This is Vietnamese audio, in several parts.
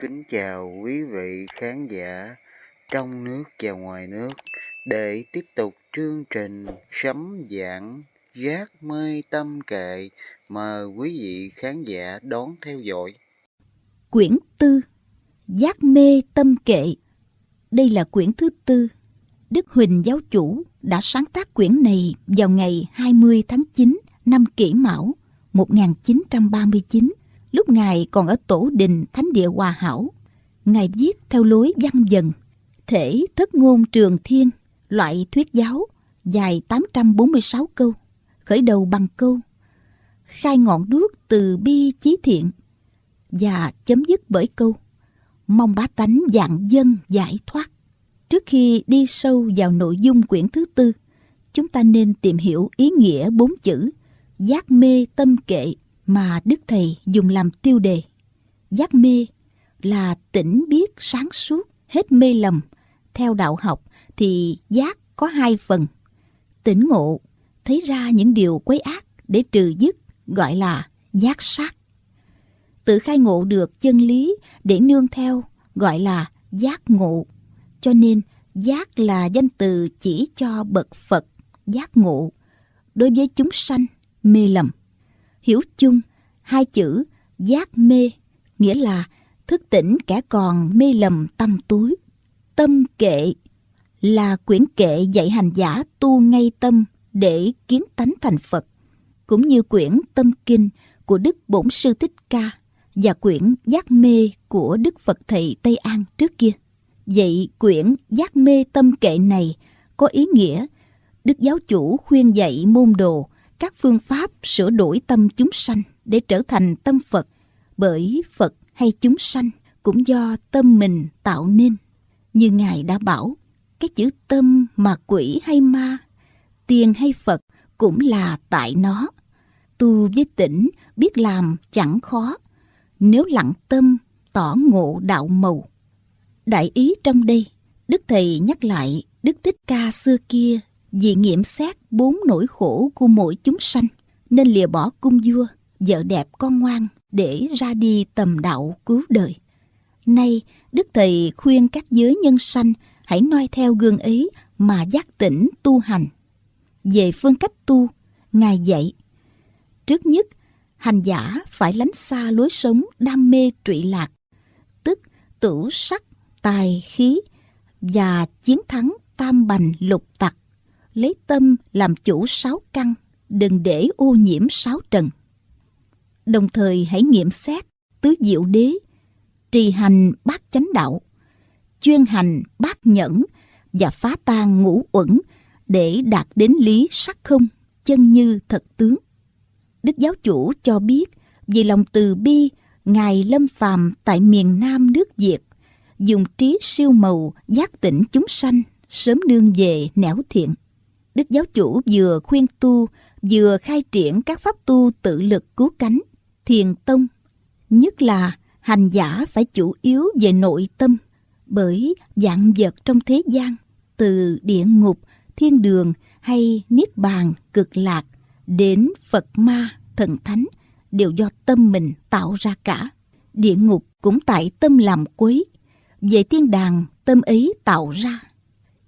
Kính chào quý vị khán giả trong nước và ngoài nước để tiếp tục chương trình sấm giảng giác mê tâm kệ mời quý vị khán giả đón theo dõi. Quyển tư, Giác mê tâm kệ Đây là quyển thứ tư. Đức Huỳnh giáo chủ đã sáng tác quyển này vào ngày 20 tháng 9 năm Kỷ Mão 1939 lúc Ngài còn ở tổ đình Thánh địa Hòa Hảo. Ngài viết theo lối văn dần, thể thất ngôn trường thiên, loại thuyết giáo, dài 846 câu, khởi đầu bằng câu khai ngọn đuốc từ bi chí thiện và chấm dứt bởi câu mong bá tánh dạng dân giải thoát. Trước khi đi sâu vào nội dung quyển thứ tư, chúng ta nên tìm hiểu ý nghĩa bốn chữ giác mê tâm kệ mà Đức Thầy dùng làm tiêu đề. Giác mê là tỉnh biết sáng suốt, hết mê lầm. Theo đạo học thì giác có hai phần. Tỉnh ngộ, thấy ra những điều quấy ác để trừ dứt gọi là giác sát. Tự khai ngộ được chân lý để nương theo gọi là giác ngộ. Cho nên giác là danh từ chỉ cho bậc Phật giác ngộ. Đối với chúng sanh, mê lầm hiểu chung, hai chữ giác mê, nghĩa là thức tỉnh kẻ còn mê lầm tâm túi. Tâm kệ là quyển kệ dạy hành giả tu ngay tâm để kiến tánh thành phật, cũng như quyển tâm kinh của đức bổn sư thích ca và quyển giác mê của đức phật thầy tây an trước kia. Vậy quyển giác mê tâm kệ này có ý nghĩa đức giáo chủ khuyên dạy môn đồ các phương pháp sửa đổi tâm chúng sanh để trở thành tâm Phật, bởi Phật hay chúng sanh cũng do tâm mình tạo nên. Như Ngài đã bảo, cái chữ tâm mà quỷ hay ma, tiền hay Phật cũng là tại nó. Tu với tỉnh biết làm chẳng khó, nếu lặng tâm tỏ ngộ đạo màu. Đại ý trong đây, Đức Thầy nhắc lại Đức Thích Ca xưa kia vì nghiệm xét bốn nỗi khổ của mỗi chúng sanh, nên lìa bỏ cung vua, vợ đẹp con ngoan để ra đi tầm đạo cứu đời. Nay, đức thầy khuyên các giới nhân sanh hãy noi theo gương ấy mà giác tỉnh tu hành. Về phương cách tu, ngài dạy, trước nhất, hành giả phải lánh xa lối sống đam mê trụy lạc, tức tử sắc, tài khí và chiến thắng tam bành lục tặc lấy tâm làm chủ sáu căn, đừng để ô nhiễm sáu trần. Đồng thời hãy nghiệm xét tứ diệu đế, trì hành bát chánh đạo, chuyên hành bát nhẫn và phá tan ngũ uẩn để đạt đến lý sắc không, chân như thật tướng. Đức giáo chủ cho biết vì lòng từ bi, Ngài lâm phàm tại miền Nam nước Việt, dùng trí siêu màu giác tỉnh chúng sanh, sớm nương về nẻo thiện. Đức giáo chủ vừa khuyên tu, vừa khai triển các pháp tu tự lực cứu cánh, thiền tông. Nhất là hành giả phải chủ yếu về nội tâm, bởi dạng vật trong thế gian, từ địa ngục, thiên đường hay niết bàn, cực lạc, đến Phật ma, thần thánh, đều do tâm mình tạo ra cả. Địa ngục cũng tại tâm làm quấy, về thiên đàng tâm ấy tạo ra.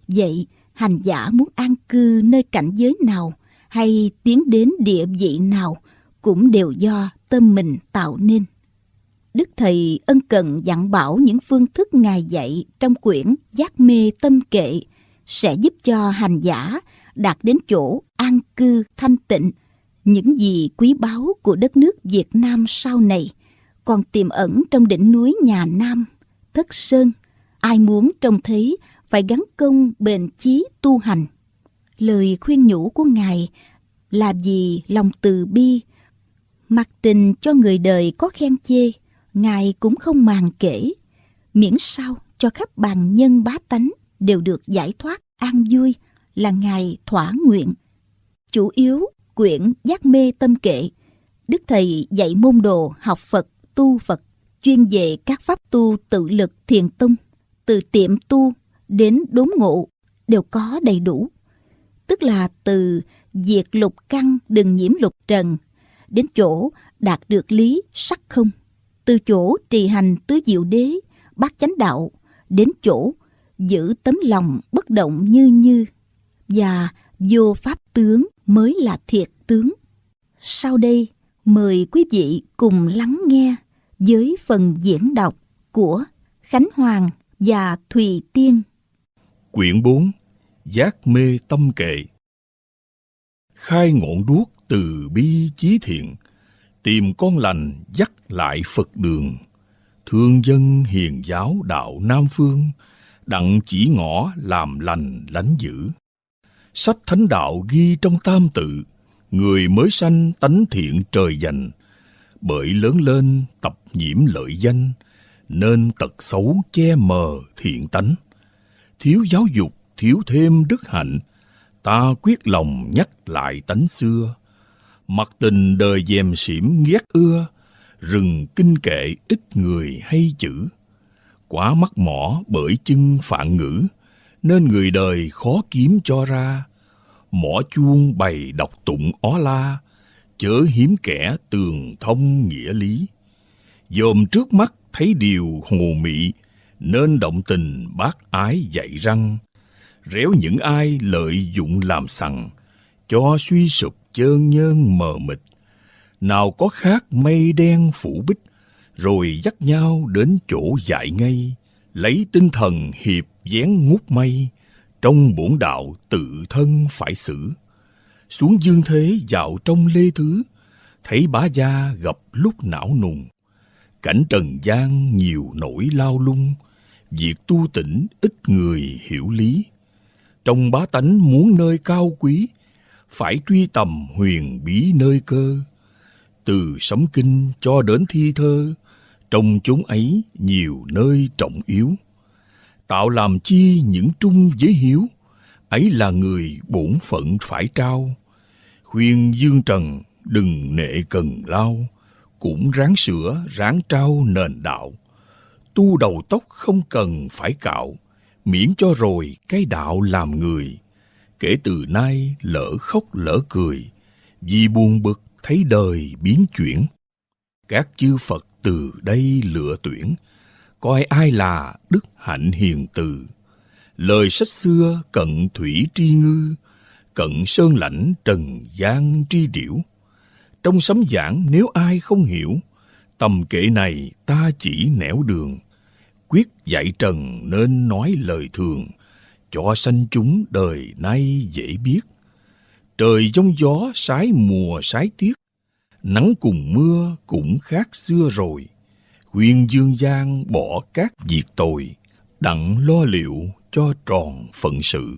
Vậy, hành giả muốn an cư nơi cảnh giới nào hay tiến đến địa vị nào cũng đều do tâm mình tạo nên. Đức Thầy ân cần dặn bảo những phương thức Ngài dạy trong quyển Giác mê tâm kệ sẽ giúp cho hành giả đạt đến chỗ an cư thanh tịnh. Những gì quý báu của đất nước Việt Nam sau này còn tiềm ẩn trong đỉnh núi nhà Nam, Thất Sơn. Ai muốn trông thấy phải gắn công bền chí tu hành. Lời khuyên nhủ của Ngài là gì lòng từ bi, mặc tình cho người đời có khen chê, Ngài cũng không màng kể, miễn sao cho khắp bàn nhân bá tánh đều được giải thoát an vui là Ngài thỏa nguyện. Chủ yếu quyển giác mê tâm kệ, Đức Thầy dạy môn đồ học Phật, tu Phật, chuyên về các pháp tu tự lực thiền tông, từ tiệm tu đến đốn ngộ đều có đầy đủ. Tức là từ diệt lục căn đừng nhiễm lục trần đến chỗ đạt được lý sắc không. từ chỗ trì hành tứ diệu đế, bát chánh đạo, đến chỗ giữ tấm lòng bất động như như và vô pháp tướng mới là thiệt tướng. Sau đây, mời quý vị cùng lắng nghe với phần diễn đọc của Khánh Hoàng và Thùy Tiên. Quyển 4 Giác mê tâm kệ. Khai ngọn đuốc từ bi chí thiện, Tìm con lành dắt lại Phật đường. Thương dân hiền giáo đạo Nam Phương, Đặng chỉ ngõ làm lành lánh dữ. Sách thánh đạo ghi trong tam tự, Người mới sanh tánh thiện trời dành. Bởi lớn lên tập nhiễm lợi danh, Nên tật xấu che mờ thiện tánh. Thiếu giáo dục, thiếu thêm đức hạnh. Ta quyết lòng nhắc lại tánh xưa. Mặt tình đời dèm xỉm ghét ưa, rừng kinh kệ ít người hay chữ. Quá mắc mỏ bởi chân phạn ngữ, nên người đời khó kiếm cho ra. Mỏ chuông bày đọc tụng ó la, chớ hiếm kẻ tường thông nghĩa lý. Dòm trước mắt thấy điều hồ mị nên động tình bác ái dạy răng. Réo những ai lợi dụng làm sằng, cho suy sụp chơn nhơn mờ mịt. Nào có khác mây đen phủ bích, rồi dắt nhau đến chỗ dại ngay, lấy tinh thần hiệp dán ngút mây, trong bổn đạo tự thân phải xử. Xuống dương thế dạo trong lê thứ, thấy bá gia gặp lúc não nùng. Cảnh trần gian nhiều nỗi lao lung việc tu tỉnh ít người hiểu lý. Trong bá tánh muốn nơi cao quý, phải truy tầm huyền bí nơi cơ. Từ sấm kinh cho đến thi thơ trong chúng ấy nhiều nơi trọng yếu. Tạo làm chi những trung giới hiếu ấy là người bổn phận phải trao. Khuyên dương trần đừng nệ cần lao, cũng ráng sửa, ráng trao nền đạo tu đầu tóc không cần phải cạo, miễn cho rồi cái đạo làm người. Kể từ nay lỡ khóc lỡ cười, vì buồn bực thấy đời biến chuyển. Các chư phật từ đây lựa tuyển, coi ai là đức hạnh hiền từ. Lời sách xưa cận thủy tri ngư, cận sơn lãnh trần gian tri điểu. Trong sấm giảng nếu ai không hiểu tầm kệ này ta chỉ nẻo đường. Quyết dạy trần nên nói lời thường, cho sanh chúng đời nay dễ biết. Trời giông gió, sái mùa, sái tiết, nắng cùng mưa cũng khác xưa rồi. Khuyên dương gian bỏ các việc tồi, đặng lo liệu cho tròn phận sự.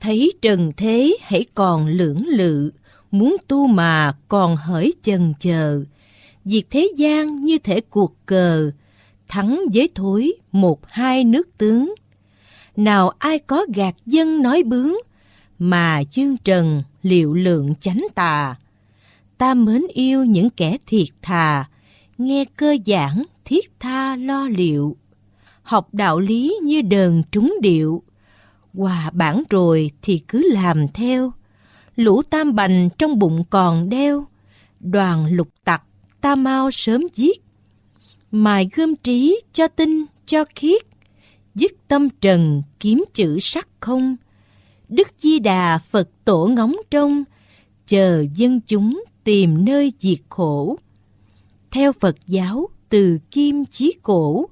Thấy trần thế hãy còn lưỡng lự, muốn tu mà còn hỡi chần chờ việc thế gian như thể cuộc cờ thắng với thối một hai nước tướng. Nào ai có gạt dân nói bướng, mà chương trần liệu lượng chánh tà. Ta mến yêu những kẻ thiệt thà, nghe cơ giảng thiết tha lo liệu. Học đạo lý như đờn trúng điệu, hòa bản rồi thì cứ làm theo. Lũ tam bành trong bụng còn đeo, đoàn lục tặc ta mau sớm giết. Mài gươm trí cho tinh, cho khiết, dứt tâm trần, kiếm chữ sắc không. Đức di đà phật tổ ngóng trông, chờ dân chúng tìm nơi diệt khổ. Theo phật giáo, từ kim chí cổ,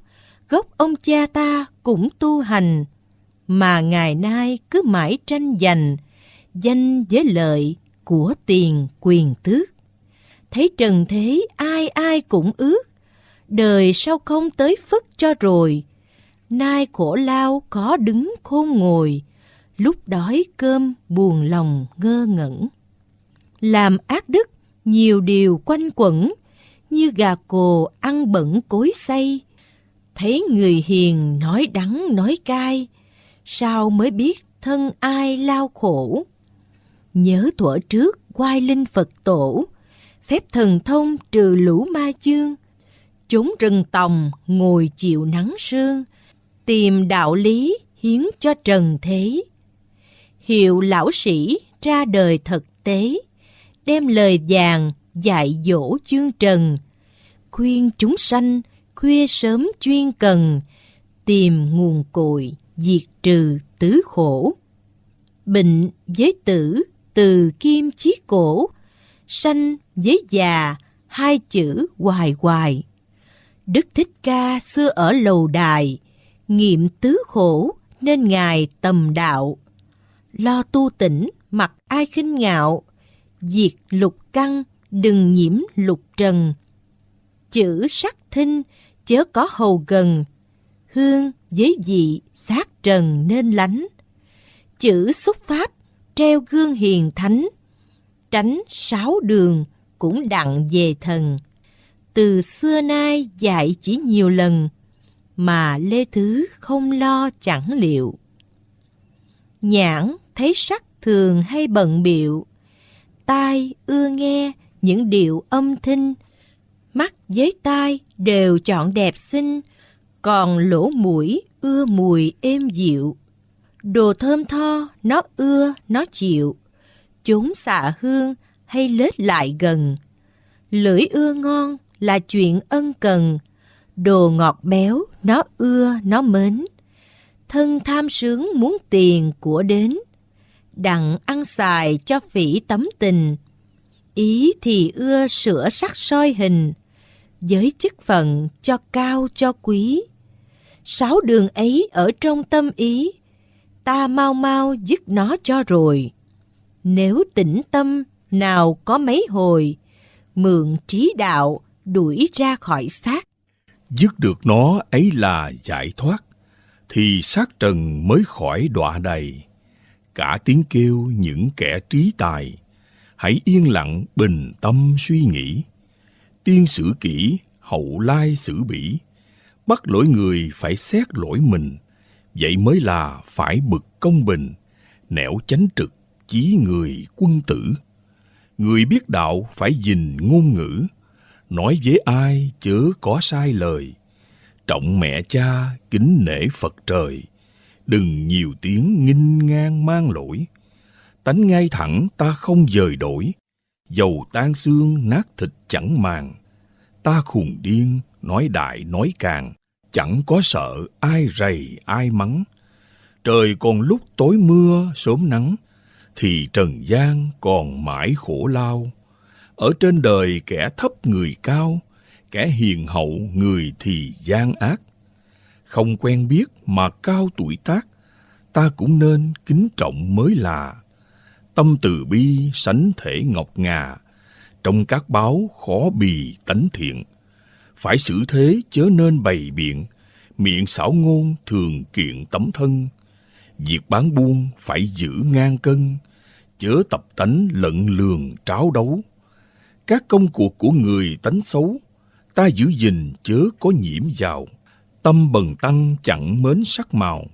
gốc ông cha ta cũng tu hành, mà ngày nay cứ mãi tranh giành, danh với lợi của tiền quyền tước thấy trần thế ai ai cũng ước đời sao không tới phất cho rồi. Nay khổ lao có đứng khôn ngồi, lúc đói cơm buồn lòng ngơ ngẩn. Làm ác đức, nhiều điều quanh quẩn, như gà cồ ăn bẩn cối xay. Thấy người hiền nói đắng nói cay, sao mới biết thân ai lao khổ. Nhớ thuở trước quay linh Phật tổ, phép thần thông trừ lũ ma chương, chốn rừng tòng ngồi chịu nắng sương, tìm đạo lý hiến cho trần thế. Hiệu lão sĩ ra đời thực tế, đem lời vàng dạy dỗ chương trần, khuyên chúng sanh khuya sớm chuyên cần, tìm nguồn cội, diệt trừ tứ khổ. Bệnh với tử, từ kim chí cổ, sanh với già, hai chữ hoài hoài. Đức Thích Ca xưa ở lầu đài, nghiệm tứ khổ nên Ngài tầm đạo. Lo tu tỉnh mặc ai khinh ngạo, diệt lục căng đừng nhiễm lục trần. Chữ sắc thinh chớ có hầu gần, hương với dị sát trần nên lánh. Chữ xúc pháp treo gương hiền thánh, tránh sáu đường cũng đặng về thần. Từ xưa nay dạy chỉ nhiều lần, mà Lê Thứ không lo chẳng liệu. Nhãn thấy sắc thường hay bận biệu, tai ưa nghe những điệu âm thanh, mắt với tai đều chọn đẹp xinh, còn lỗ mũi ưa mùi êm dịu. Đồ thơm tho nó ưa nó chịu, chúng xạ hương hay lết lại gần. Lưỡi ưa ngon là chuyện ân cần, đồ ngọt béo nó ưa nó mến. Thân tham sướng muốn tiền của đến, đặng ăn xài cho phỉ tấm tình. Ý thì ưa sửa sắc soi hình, giới chức phận cho cao cho quý. Sáu đường ấy ở trong tâm ý, ta mau mau dứt nó cho rồi. Nếu tĩnh tâm, nào có mấy hồi, mượn trí đạo đuổi ra khỏi xác. Dứt được nó ấy là giải thoát, thì xác trần mới khỏi đọa đầy. Cả tiếng kêu những kẻ trí tài, hãy yên lặng bình tâm suy nghĩ. Tiên sử kỹ, hậu lai xử bỉ, bắt lỗi người phải xét lỗi mình, vậy mới là phải bực công bình, nẻo chánh trực, chí người quân tử. Người biết đạo phải gìn ngôn ngữ, nói với ai chớ có sai lời. Trọng mẹ cha, kính nể Phật trời, đừng nhiều tiếng nghinh ngang mang lỗi. Tánh ngay thẳng ta không dời đổi, dầu tan xương nát thịt chẳng màng. Ta khùng điên, nói đại nói càng, chẳng có sợ ai rầy ai mắng. Trời còn lúc tối mưa sớm nắng, thì trần gian còn mãi khổ lao. Ở trên đời kẻ thấp người cao, kẻ hiền hậu người thì gian ác. Không quen biết mà cao tuổi tác, ta cũng nên kính trọng mới là. Tâm từ bi sánh thể ngọc ngà, trong các báo khó bì tánh thiện. Phải xử thế chớ nên bày biện, miệng xảo ngôn thường kiện tấm thân. Việc bán buôn phải giữ ngang cân, chớ tập tánh lận lường tráo đấu. Các công cuộc của người tánh xấu, ta giữ gìn chớ có nhiễm vào. Tâm bần tăng chẳng mến sắc màu,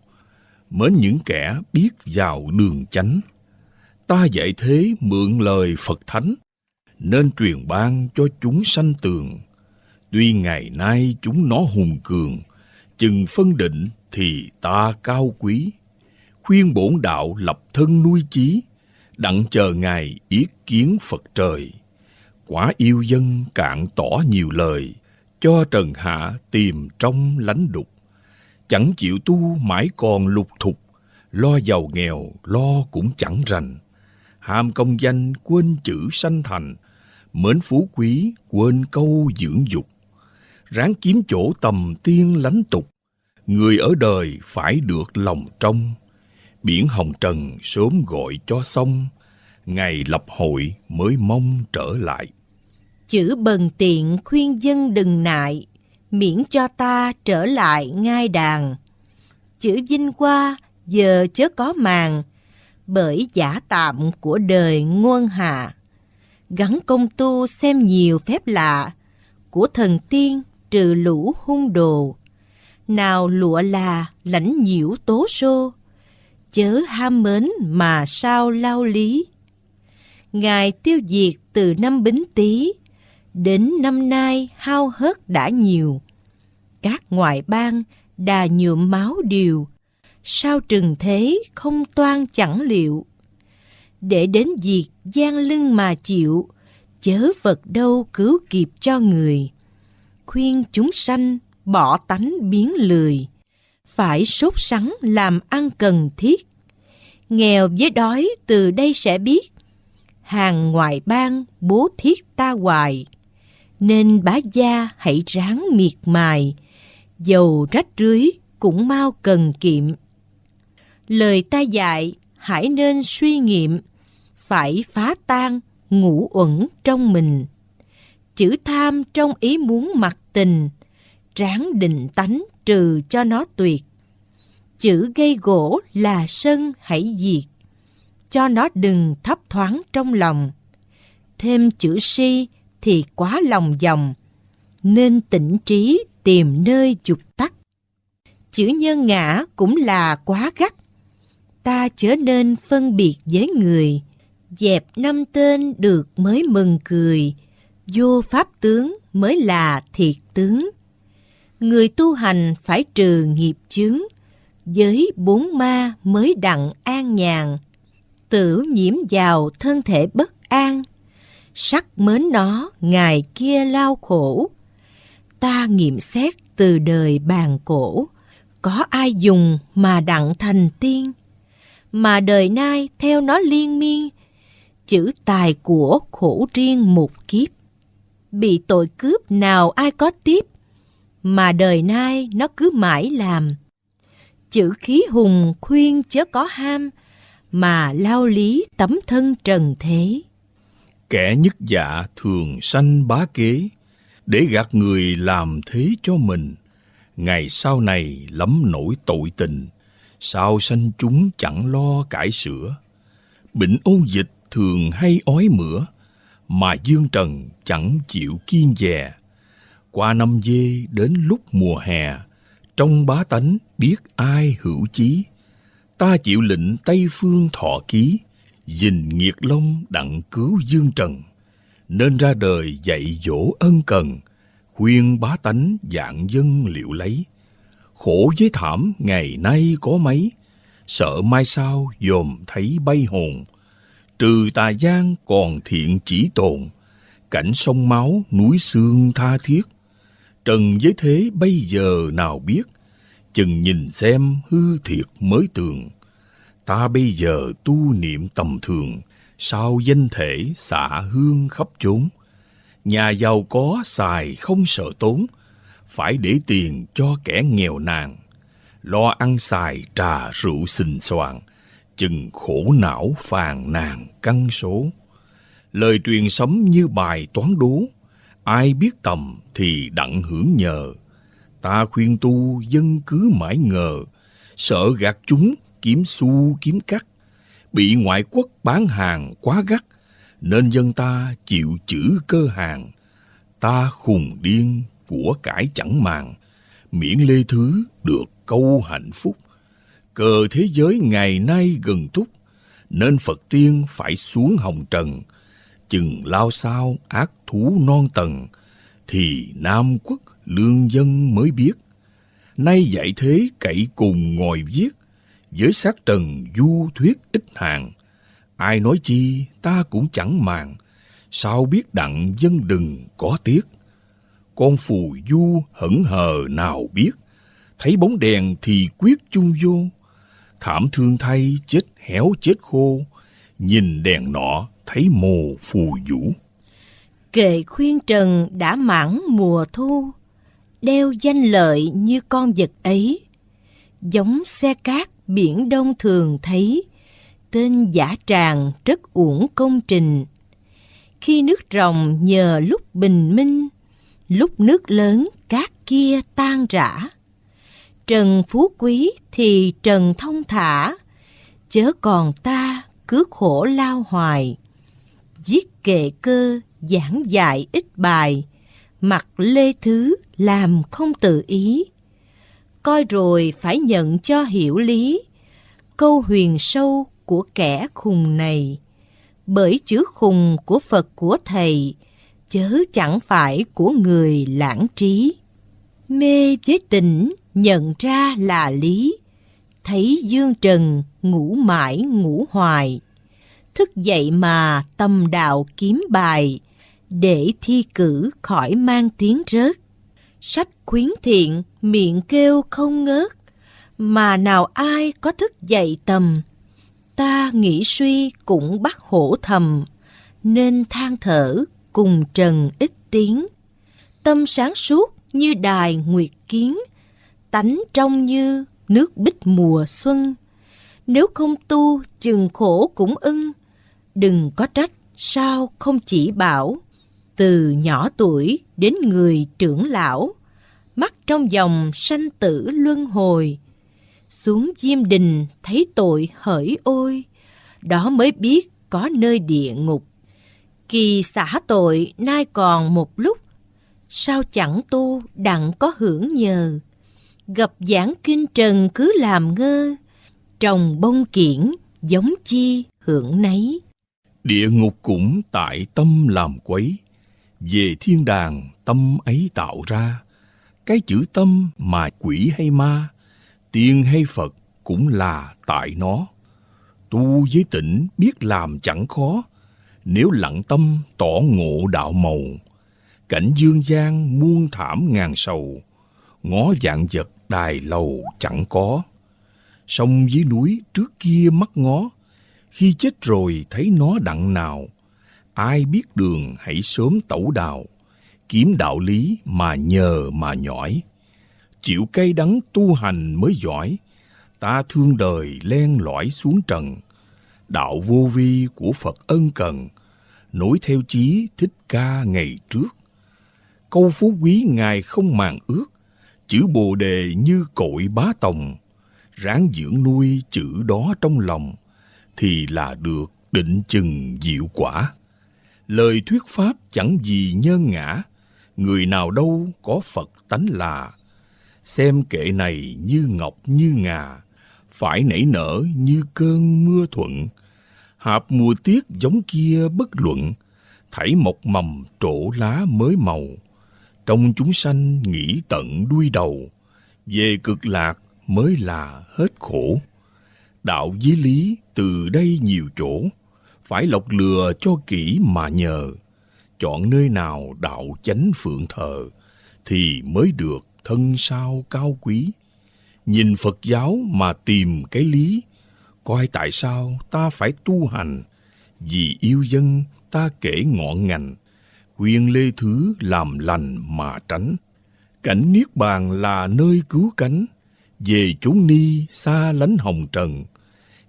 mến những kẻ biết vào đường chánh. Ta dạy thế mượn lời Phật Thánh, nên truyền ban cho chúng sanh tường. Tuy ngày nay chúng nó hùng cường, chừng phân định thì ta cao quý. Khuyên bổn đạo lập thân nuôi chí, đặng chờ ngày ý kiến Phật trời. Quả yêu dân cạn tỏ nhiều lời, cho trần hạ tìm trong lánh đục. Chẳng chịu tu mãi còn lục thục, lo giàu nghèo lo cũng chẳng rành. Ham công danh quên chữ sanh thành, mến phú quý quên câu dưỡng dục. Ráng kiếm chỗ tầm tiên lánh tục, người ở đời phải được lòng trong. Biển hồng trần sớm gọi cho xong, ngày lập hội mới mong trở lại. Chữ bần tiện khuyên dân đừng nại, miễn cho ta trở lại ngai đàn. Chữ vinh qua giờ chớ có màng, bởi giả tạm của đời nguồn hạ. Gắn công tu xem nhiều phép lạ, của thần tiên trừ lũ hung đồ. Nào lụa là lãnh nhiễu tố xô, chớ ham mến mà sao lao lý. Ngài tiêu diệt từ năm Bính Tý đến năm nay hao hớt đã nhiều. Các ngoại bang đà nhuộm máu điều, sao trừng thế không toan chẳng liệu. Để đến diệt gian lưng mà chịu, chớ vật đâu cứu kịp cho người. khuyên chúng sanh bỏ tánh biến lười, phải sốt sắng làm ăn cần thiết. Nghèo với đói từ đây sẽ biết, hàng ngoại bang bố thiết ta hoài, nên bá gia hãy ráng miệt mài, dầu rách rưới cũng mau cần kiệm. Lời ta dạy hãy nên suy nghiệm, phải phá tan ngũ uẩn trong mình. Chữ tham trong ý muốn mặc tình, ráng định tánh trừ cho nó tuyệt. Chữ gây gỗ là sân hãy diệt, cho nó đừng thấp thoáng trong lòng. Thêm chữ si thì quá lòng dòng, nên tỉnh trí tìm nơi dục tắt. Chữ nhân ngã cũng là quá gắt, ta trở nên phân biệt với người, dẹp năm tên được mới mừng cười, vô pháp tướng mới là thiệt tướng. Người tu hành phải trừ nghiệp chướng, với bốn ma mới đặng an nhàn. Tử nhiễm vào thân thể bất an, sắc mến nó ngày kia lao khổ. Ta nghiệm xét từ đời bàn cổ, có ai dùng mà đặng thành tiên, mà đời nay theo nó liên miên, chữ tài của khổ riêng một kiếp. Bị tội cướp nào ai có tiếp, mà đời nay nó cứ mãi làm. Chữ khí hùng khuyên chớ có ham, mà lao lý tấm thân trần thế. Kẻ nhất dạ thường sanh bá kế, để gạt người làm thế cho mình. Ngày sau này lắm nổi tội tình, sao sanh chúng chẳng lo cải sửa. Bệnh ôn dịch thường hay ói mửa, mà dương trần chẳng chịu kiên dè. Qua năm dê đến lúc mùa hè, trong bá tánh biết ai hữu chí. Ta chịu lệnh Tây Phương thọ ký, dình nghiệt long đặng cứu dương trần. Nên ra đời dạy dỗ ân cần, khuyên bá tánh dạng dân liệu lấy. Khổ với thảm ngày nay có mấy, sợ mai sau dòm thấy bay hồn. Trừ tà gian còn thiện chỉ tồn, cảnh sông máu núi xương tha thiết. Trần giới thế bây giờ nào biết, chừng nhìn xem hư thiệt mới tường. Ta bây giờ tu niệm tầm thường, sao danh thể xạ hương khắp chốn. Nhà giàu có xài không sợ tốn, phải để tiền cho kẻ nghèo nàn. Lo ăn xài trà rượu xình xoàng, chừng khổ não phàn nàn căn số. Lời truyền sấm như bài toán đố, ai biết tầm thì đặng hưởng nhờ. Ta khuyên tu dân cứ mãi ngờ, sợ gạt chúng kiếm xu kiếm cắt. Bị ngoại quốc bán hàng quá gắt, nên dân ta chịu chữ cơ hàng. Ta khùng điên của cải chẳng màng, miễn lê thứ được câu hạnh phúc. Cờ thế giới ngày nay gần thúc, nên Phật tiên phải xuống hồng trần, chừng lao sao ác thú non tầng, thì Nam quốc lương dân mới biết. Nay dạy thế cậy cùng ngồi viết, với sát trần du thuyết ít hàng. Ai nói chi ta cũng chẳng màng, sao biết đặng dân đừng có tiếc. Con phù du hững hờ nào biết, thấy bóng đèn thì quyết chung vô. Thảm thương thay chết héo chết khô, nhìn đèn nọ thấy mồ phù vũ. Kệ khuyên trần đã mãn mùa thu, đeo danh lợi như con vật ấy. Giống xe cát biển đông thường thấy, tên giả tràng rất uổng công trình. Khi nước rồng nhờ lúc bình minh, lúc nước lớn cát kia tan rã. Trần phú quý thì trần thông thả, chớ còn ta cứ khổ lao hoài viết kệ cơ giảng dạy ít bài, mặc lê thứ làm không tự ý. Coi rồi phải nhận cho hiểu lý, câu huyền sâu của kẻ khùng này. Bởi chữ khùng của Phật của Thầy, chớ chẳng phải của người lãng trí. Mê với tỉnh nhận ra là lý, thấy dương trần ngủ mãi ngủ hoài. Thức dậy mà tâm đạo kiếm bài, để thi cử khỏi mang tiếng rớt. sách khuyến thiện miệng kêu không ngớt, mà nào ai có thức dậy tầm. Ta nghĩ suy cũng bắt hổ thầm, nên than thở cùng trần ít tiếng. Tâm sáng suốt như đài nguyệt kiến, tánh trong như nước bích mùa xuân. Nếu không tu chừng khổ cũng ưng, đừng có trách sao không chỉ bảo. Từ nhỏ tuổi đến người trưởng lão, mắt trong dòng sanh tử luân hồi. Xuống diêm đình thấy tội hỡi ôi, đó mới biết có nơi địa ngục. Kỳ xả tội nay còn một lúc, sao chẳng tu đặng có hưởng nhờ. Gặp giảng kinh trần cứ làm ngơ, trồng bông kiển giống chi hưởng nấy. Địa ngục cũng tại tâm làm quấy, về thiên đàng tâm ấy tạo ra. Cái chữ tâm mà quỷ hay ma, tiên hay Phật cũng là tại nó. Tu với tỉnh biết làm chẳng khó, nếu lặng tâm tỏ ngộ đạo màu. Cảnh dương gian muôn thảm ngàn sầu, ngó dạng vật đài lầu chẳng có. Sông dưới núi trước kia mắt ngó, khi chết rồi thấy nó đặng nào. Ai biết đường hãy sớm tẩu đào, kiếm đạo lý mà nhờ mà nhỏi. Chịu cay đắng tu hành mới giỏi, ta thương đời len lỏi xuống trần. Đạo vô vi của Phật ân cần, nối theo chí thích ca ngày trước. Câu phú quý Ngài không màng ước, chữ bồ đề như cội bá tòng. Ráng dưỡng nuôi chữ đó trong lòng, thì là được định chừng diệu quả. Lời thuyết pháp chẳng gì nhân ngã, người nào đâu có Phật tánh là. Xem kệ này như ngọc như ngà, phải nảy nở như cơn mưa thuận. Hạp mùa tiết giống kia bất luận, thảy một mầm trổ lá mới màu. Trong chúng sanh nghĩ tận đuôi đầu, về cực lạc mới là hết khổ. Đạo với lý từ đây nhiều chỗ, phải lọc lừa cho kỹ mà nhờ. Chọn nơi nào đạo chánh phượng thờ, thì mới được thân sao cao quý. Nhìn Phật giáo mà tìm cái lý, coi tại sao ta phải tu hành. Vì yêu dân ta kể ngọn ngành, khuyên lê thứ làm lành mà tránh. Cảnh Niết Bàn là nơi cứu cánh, về chốn ni xa lánh hồng trần,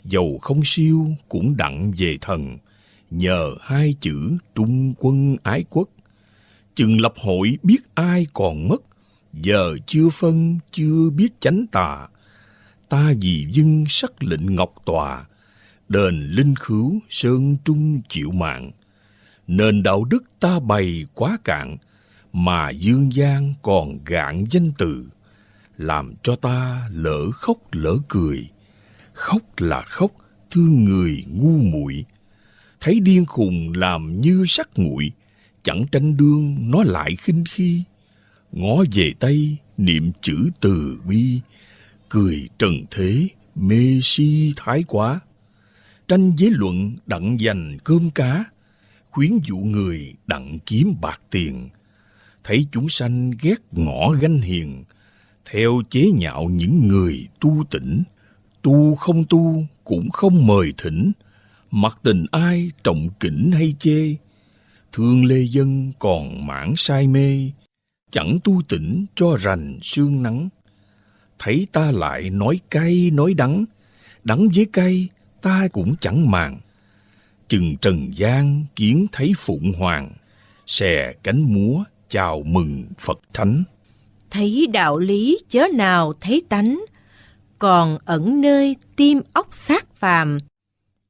dầu không siêu cũng đặng về thần, nhờ hai chữ trung quân ái quốc. Chừng lập hội biết ai còn mất, giờ chưa phân chưa biết chánh tà. Ta vì dân sắc lệnh ngọc tòa, đền linh khứu sơn trung chịu mạng. Nền đạo đức ta bày quá cạn, mà dương gian còn gạn danh từ làm cho ta lỡ khóc lỡ cười. Khóc là khóc, thương người ngu muội Thấy điên khùng làm như sắc nguội, chẳng tranh đương nó lại khinh khi. Ngó về Tây, niệm chữ từ bi, cười trần thế, mê si thái quá. Tranh giới luận đặng dành cơm cá, khuyến dụ người đặng kiếm bạc tiền. Thấy chúng sanh ghét ngõ ganh hiền, theo chế nhạo những người tu tỉnh, tu không tu cũng không mời thỉnh, mặc tình ai trọng kỉnh hay chê, thương lê dân còn mãn say mê, chẳng tu tỉnh cho rành sương nắng. Thấy ta lại nói cay nói đắng, đắng với cay ta cũng chẳng màng. Chừng trần gian kiến thấy phụng hoàng, xè cánh múa chào mừng Phật Thánh thấy đạo lý chớ nào thấy tánh, còn ẩn nơi tim óc xác phàm.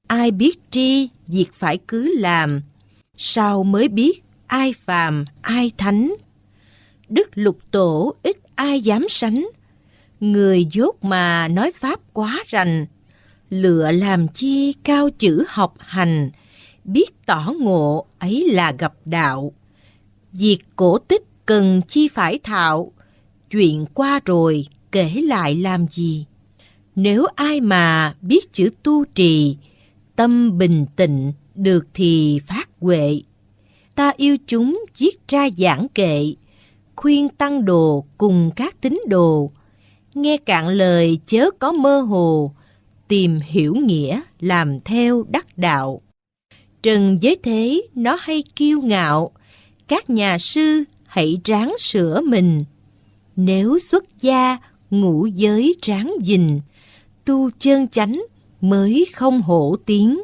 Ai biết tri, việc phải cứ làm, sao mới biết ai phàm, ai thánh. Đức lục tổ ít ai dám sánh, người dốt mà nói pháp quá rành, lựa làm chi cao chữ học hành, biết tỏ ngộ ấy là gặp đạo. Việc cổ tích cần chi phải thạo, chuyện qua rồi kể lại làm gì nếu ai mà biết chữ tu trì tâm bình tĩnh được thì phát huệ ta yêu chúng viết ra giảng kệ khuyên tăng đồ cùng các tín đồ, nghe cạn lời chớ có mơ hồ, tìm hiểu nghĩa làm theo đắc đạo. Trần giới thế nó hay kiêu ngạo, các nhà sư hãy ráng sửa mình. Nếu xuất gia, ngũ giới ráng gìn, tu chân chánh mới không hổ tiếng.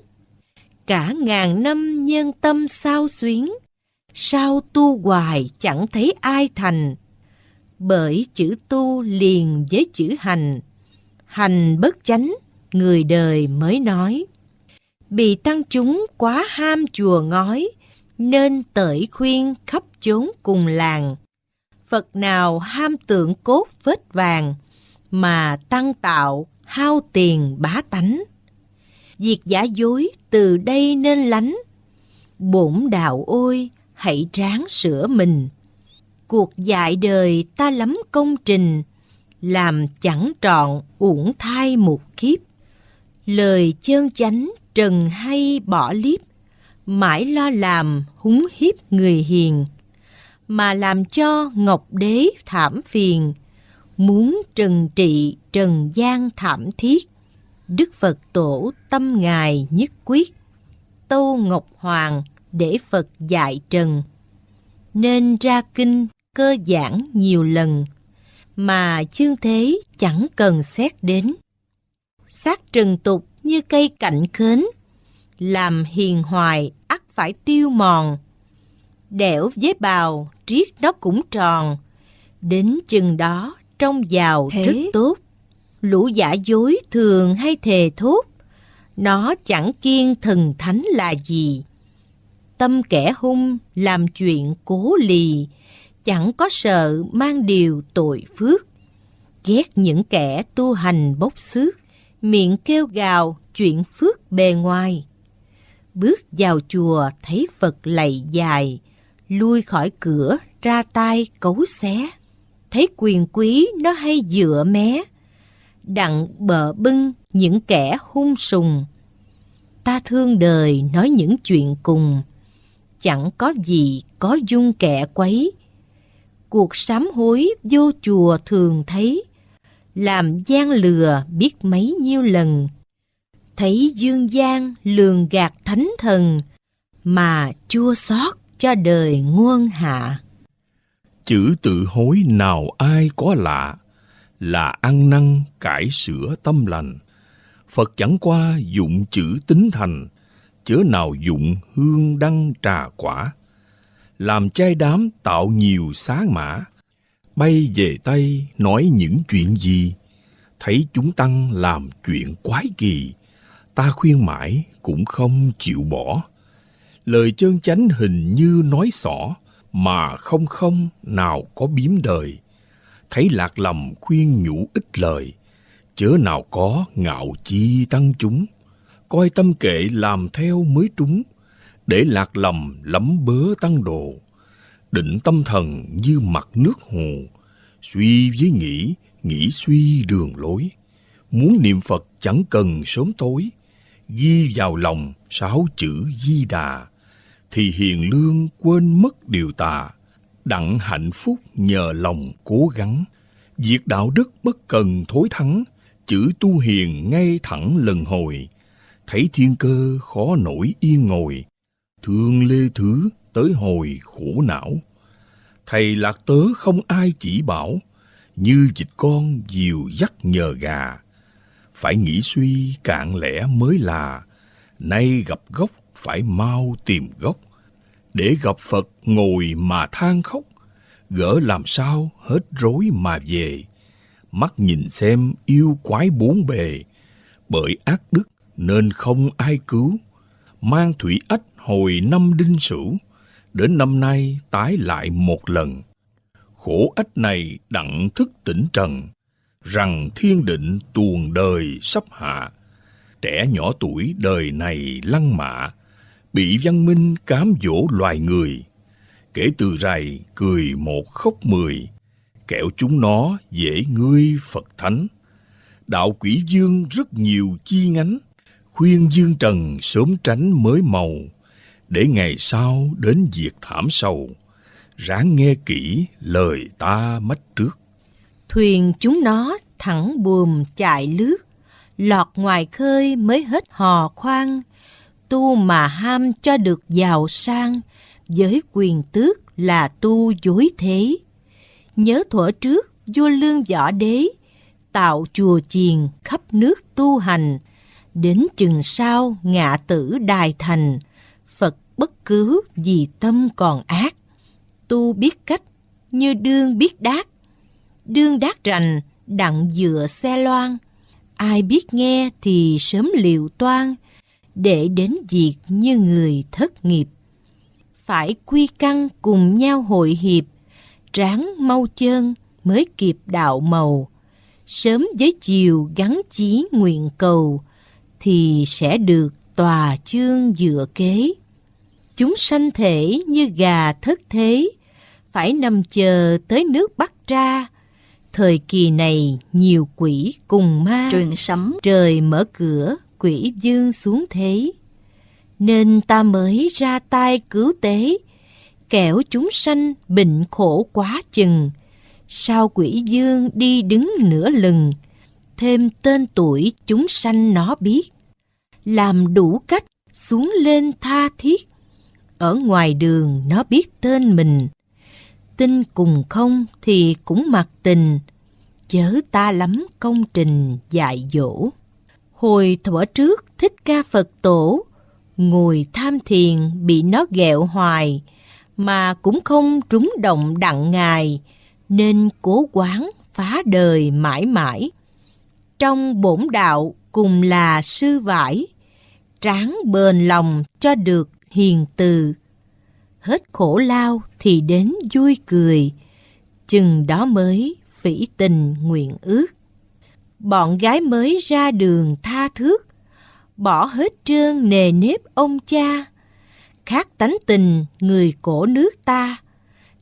Cả ngàn năm nhân tâm sao xuyến, sao tu hoài chẳng thấy ai thành. Bởi chữ tu liền với chữ hành, hành bất chánh, người đời mới nói. Bị tăng chúng quá ham chùa ngói, nên tởi khuyên khắp chốn cùng làng. Phật nào ham tượng cốt vết vàng, mà tăng tạo hao tiền bá tánh. Việc giả dối từ đây nên lánh. Bổn đạo ôi, hãy ráng sửa mình. Cuộc dạy đời ta lắm công trình, làm chẳng trọn uổng thai một kiếp. Lời chơn chánh trần hay bỏ liếp, mãi lo làm húng hiếp người hiền, mà làm cho Ngọc Đế thảm phiền, muốn trần trị trần gian thảm thiết. Đức Phật tổ tâm ngài nhất quyết, Tâu Ngọc Hoàng để Phật dạy trần. Nên ra kinh cơ giảng nhiều lần, mà chương thế chẳng cần xét đến. Sát trần tục như cây cạnh khến, làm hiền hoài ắt phải tiêu mòn. Đẻo với bào, triết nó cũng tròn, đến chừng đó trong giàu Thế? rất tốt. Lũ giả dối thường hay thề thốt, nó chẳng kiên thần thánh là gì. Tâm kẻ hung làm chuyện cố lì, chẳng có sợ mang điều tội phước. Ghét những kẻ tu hành bốc xước, miệng kêu gào chuyện phước bề ngoài. Bước vào chùa thấy Phật lạy dài, lui khỏi cửa ra tay cấu xé. Thấy quyền quý nó hay dựa mé, đặng bờ bưng những kẻ hung sùng. Ta thương đời nói những chuyện cùng, chẳng có gì có dung kẻ quấy. Cuộc sám hối vô chùa thường thấy, làm gian lừa biết mấy nhiêu lần. Thấy dương gian lường gạt thánh thần, mà chua xót cho đời nguôn hạ. Chữ tự hối nào ai có lạ, là ăn năn cải sửa tâm lành. Phật chẳng qua dụng chữ tính thành, chớ nào dụng hương đăng trà quả. Làm trai đám tạo nhiều xá mã, bay về Tây nói những chuyện gì? Thấy chúng tăng làm chuyện quái kỳ, ta khuyên mãi cũng không chịu bỏ. Lời chân chánh hình như nói xỏ, mà không không nào có biếm đời. Thấy lạc lầm khuyên nhủ ít lời, chớ nào có ngạo chi tăng chúng. Coi tâm kệ làm theo mới trúng, để lạc lầm lắm bớ tăng đồ định tâm thần như mặt nước hồ, suy với nghĩ, nghĩ suy đường lối. Muốn niệm Phật chẳng cần sớm tối, ghi vào lòng sáu chữ di đà, thì hiền lương quên mất điều tà, đặng hạnh phúc nhờ lòng cố gắng. Việc đạo đức bất cần thối thắng, chữ tu hiền ngay thẳng lần hồi, thấy thiên cơ khó nổi yên ngồi, thương lê thứ tới hồi khổ não. Thầy lạc tớ không ai chỉ bảo, như dịch con diều dắt nhờ gà. Phải nghĩ suy cạn lẽ mới là, nay gặp gốc phải mau tìm gốc. Để gặp Phật ngồi mà than khóc, gỡ làm sao hết rối mà về. Mắt nhìn xem yêu quái bốn bề, bởi ác đức nên không ai cứu. Mang thủy ách hồi năm đinh sửu, đến năm nay tái lại một lần. Khổ ách này đặng thức tỉnh trần, rằng thiên định tuồng đời sắp hạ. Trẻ nhỏ tuổi đời này lăng mạ, bị văn minh cám dỗ loài người. Kể từ rày cười một khóc mười, kẹo chúng nó dễ ngươi Phật Thánh. Đạo quỷ dương rất nhiều chi ngánh, khuyên dương trần sớm tránh mới màu, để ngày sau đến diệt thảm sầu, ráng nghe kỹ lời ta mách trước. Thuyền chúng nó thẳng buồm chạy lướt, lọt ngoài khơi mới hết hò khoan, tu mà ham cho được giàu sang, với quyền tước là tu dối thế. Nhớ thuở trước, vua lương võ đế, tạo chùa chiền khắp nước tu hành, đến chừng sau ngạ tử đài thành, Phật bất cứ vì tâm còn ác. Tu biết cách như đương biết đát, đương đát rành đặng dựa xe loan. Ai biết nghe thì sớm liệu toan, để đến việc như người thất nghiệp. Phải quy căn cùng nhau hội hiệp, ráng mau chân mới kịp đạo màu. Sớm với chiều gắn chí nguyện cầu, thì sẽ được tòa chương dựa kế. Chúng sanh thể như gà thất thế, phải nằm chờ tới nước bắt ra. Thời kỳ này nhiều quỷ cùng ma, Truyền sấm trời mở cửa, quỷ dương xuống thế. Nên ta mới ra tay cứu tế, kẻo chúng sanh bệnh khổ quá chừng. Sao quỷ dương đi đứng nửa lừng, thêm tên tuổi chúng sanh nó biết. Làm đủ cách xuống lên tha thiết, ở ngoài đường nó biết tên mình. Tin cùng không thì cũng mặc tình, chớ ta lắm công trình dạy dỗ. Hồi thuở trước thích ca Phật tổ, ngồi tham thiền bị nó ghẹo hoài, mà cũng không trúng động đặng ngài, nên cố quán phá đời mãi mãi. Trong bổn đạo cùng là sư vải, tráng bền lòng cho được hiền từ. Hết khổ lao thì đến vui cười, chừng đó mới phỉ tình nguyện ước. Bọn gái mới ra đường tha thước, bỏ hết trơn nề nếp ông cha, khác tánh tình người cổ nước ta,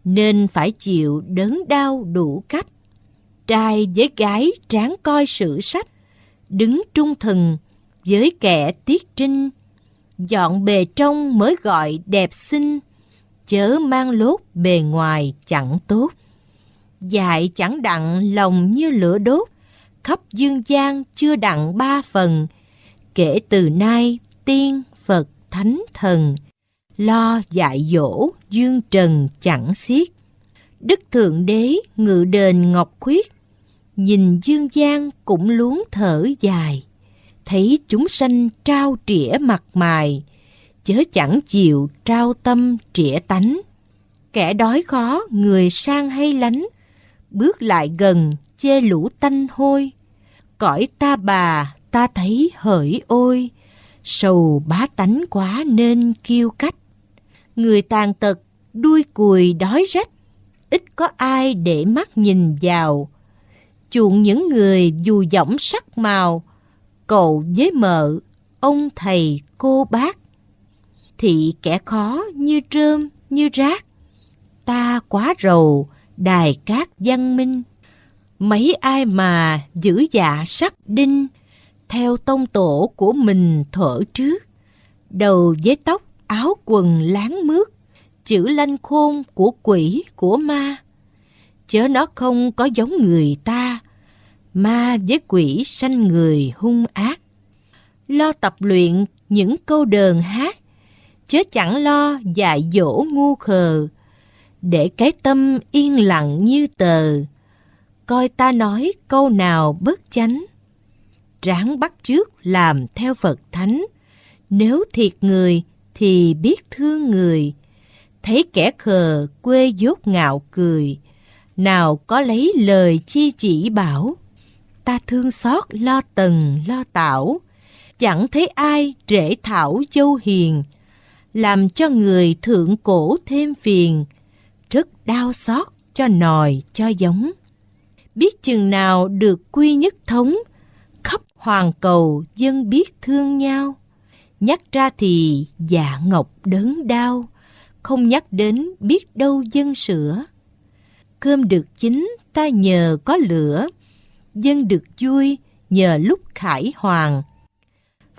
nên phải chịu đớn đau đủ cách. Trai với gái tráng coi sử sách, đứng trung thần với kẻ tiết trinh, dọn bề trong mới gọi đẹp xinh, chớ mang lốt bề ngoài chẳng tốt. Dại chẳng đặng lòng như lửa đốt, khắp dương gian chưa đặng ba phần, kể từ nay tiên, Phật, Thánh, Thần, lo dạy dỗ dương trần chẳng xiết. Đức Thượng Đế ngự đền Ngọc Khuyết, nhìn dương gian cũng luống thở dài, thấy chúng sanh trao trĩa mặt mài, chớ chẳng chịu trao tâm trĩa tánh. Kẻ đói khó, người sang hay lánh, bước lại gần chê lũ tanh hôi. Cõi ta bà, ta thấy hỡi ôi, sầu bá tánh quá nên kiêu cách. Người tàn tật, đuôi cùi đói rách, ít có ai để mắt nhìn vào. Chuộng những người dù giọng sắc màu, cậu với mợ, ông thầy cô bác. Thị kẻ khó như trơm, như rác. Ta quá rầu, đài cát văn minh. Mấy ai mà giữ dạ sắc đinh, theo tông tổ của mình thở trước. Đầu với tóc, áo quần láng mướt, chữ lanh khôn của quỷ của ma. Chớ nó không có giống người ta, ma với quỷ sanh người hung ác. Lo tập luyện những câu đờn hát, chớ chẳng lo dạy dỗ ngu khờ, để cái tâm yên lặng như tờ, coi ta nói câu nào bất chánh. Ráng bắt trước làm theo Phật Thánh, nếu thiệt người thì biết thương người, thấy kẻ khờ quê dốt ngạo cười, nào có lấy lời chi chỉ bảo. Ta thương xót lo tần lo tảo, chẳng thấy ai trễ thảo dâu hiền, làm cho người thượng cổ thêm phiền, rất đau xót cho nòi cho giống. Biết chừng nào được quy nhất thống, khắp hoàng cầu dân biết thương nhau. Nhắc ra thì dạ ngọc đớn đau, không nhắc đến biết đâu dân sữa. Cơm được chín ta nhờ có lửa, dân được vui nhờ lúc khải hoàng.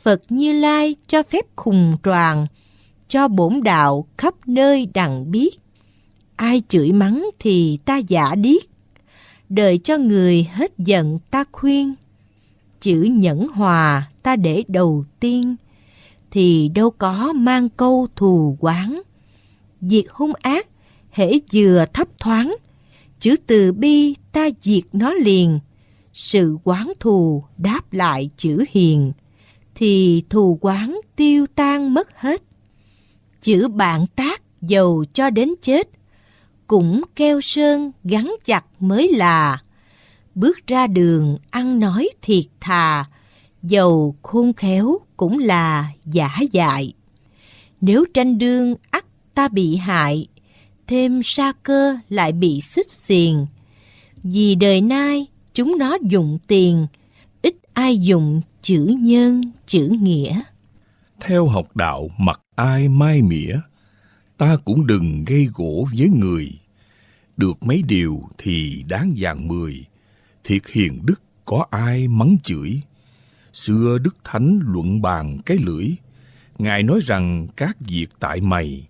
Phật Như Lai cho phép khùng tròn, cho bổn đạo khắp nơi đặng biết. ai chửi mắng thì ta giả điếc. Đợi cho người hết giận ta khuyên. Chữ nhẫn hòa ta để đầu tiên, thì đâu có mang câu thù quán. việc hung ác, hễ vừa thấp thoáng, chữ từ bi ta diệt nó liền. Sự quán thù đáp lại chữ hiền, thì thù quán tiêu tan mất hết. Chữ bạn tác dầu cho đến chết, cũng keo sơn gắn chặt mới là. Bước ra đường ăn nói thiệt thà, dầu khôn khéo cũng là giả dại. Nếu tranh đương ắt ta bị hại, thêm sa cơ lại bị xích xiền. Vì đời nay chúng nó dùng tiền, ít ai dùng chữ nhân, chữ nghĩa. Theo học đạo mặc ai mai mỉa, ta cũng đừng gây gỗ với người. Được mấy điều thì đáng vàng mười, thiệt hiền đức có ai mắng chửi. Xưa Đức Thánh luận bàn cái lưỡi, Ngài nói rằng các việc tại mày,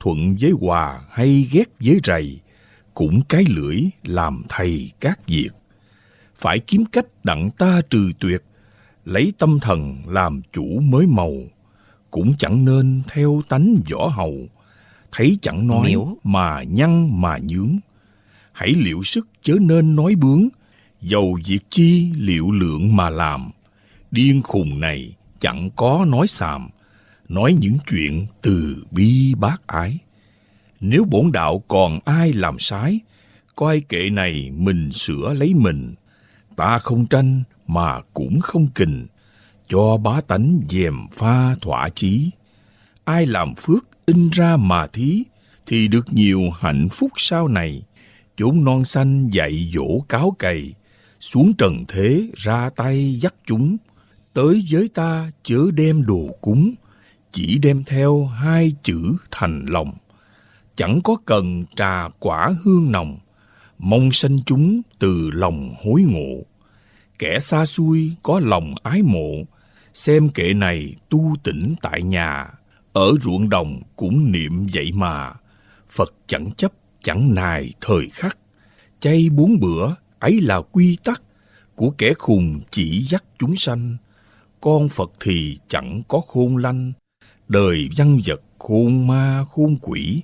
thuận với hòa hay ghét với rầy, cũng cái lưỡi làm thầy các việc. Phải kiếm cách đặng ta trừ tuyệt, lấy tâm thần làm chủ mới màu, cũng chẳng nên theo tánh võ hầu, thấy chẳng nói Miễu. mà nhăn mà nhướng. Hãy liệu sức chớ nên nói bướng, dầu việc chi liệu lượng mà làm. Điên khùng này chẳng có nói xàm, nói những chuyện từ bi bác ái. Nếu bổn đạo còn ai làm sai, coi kệ này mình sửa lấy mình. Ta không tranh mà cũng không kình, cho bá tánh dèm pha thỏa chí. Ai làm phước in ra mà thí, thì được nhiều hạnh phúc sau này. Chốn non xanh dạy dỗ cáo cày, xuống trần thế ra tay dắt chúng. Tới với ta chớ đem đồ cúng, chỉ đem theo hai chữ thành lòng. Chẳng có cần trà quả hương nồng, mong sanh chúng từ lòng hối ngộ. Kẻ xa xui có lòng ái mộ, xem kệ này tu tỉnh tại nhà, ở ruộng đồng cũng niệm vậy mà. Phật chẳng chấp, chẳng nài thời khắc, chay bốn bữa ấy là quy tắc của kẻ khùng chỉ dắt chúng sanh. Con Phật thì chẳng có khôn lanh, đời văn vật khôn ma khôn quỷ,